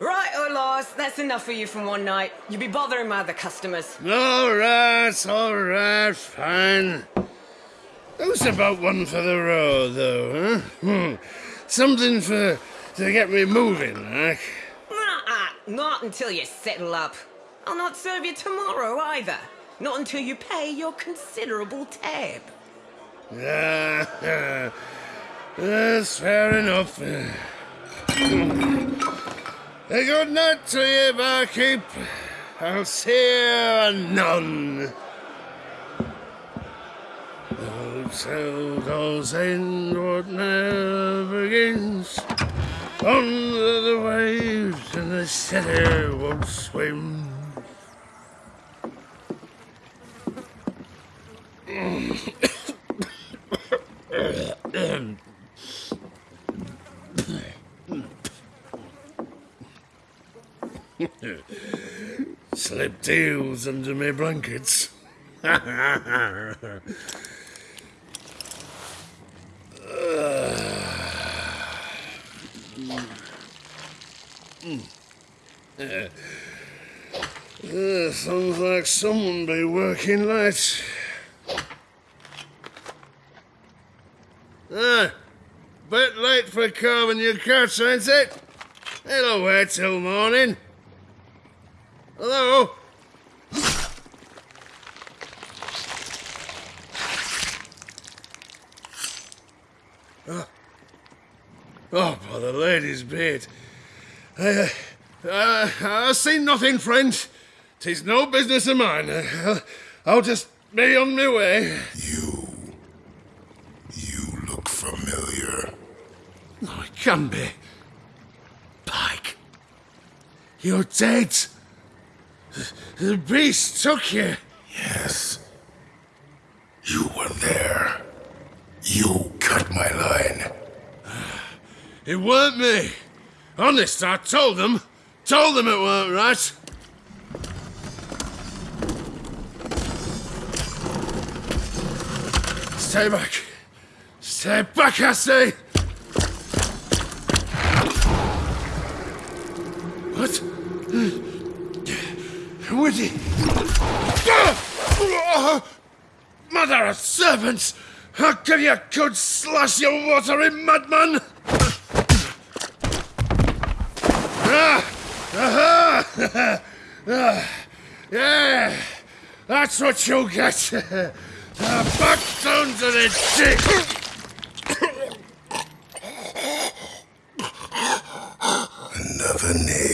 Right, oh Lars, that's enough for you from one night. You'll be bothering my other customers. All right, all right, fine. Who's about one for the road, though, huh? Hmm. Something for to get me moving, like. Nah, not until you settle up. I'll not serve you tomorrow either. Not until you pay your considerable tab. Ah, that's fair enough. A good night to you, barkeep. I'll see you anon. Hotel goes in what never begins. Under the waves and the city won't swim. Slip deals under my blankets. Uh, sounds like someone be working late. Ah, bit late for carving your catch, ain't it? It'll wait till morning. Hello? Oh, oh by the lady's beard. I, uh, I seen nothing, friend. Tis no business of mine. I'll, I'll just be on my way. You. You look familiar. Oh, it can be. Pike. You're dead. The beast took you. Yes. You were there. You cut my line. It weren't me. Honest, I told them. Told them it weren't right. Stay back. Stay back, I say. What? Woody. Mother of servants! How can you could slash your watery madman? Ah! Ah! Yeah! That's what you get! Uh, back down to the dick! Another name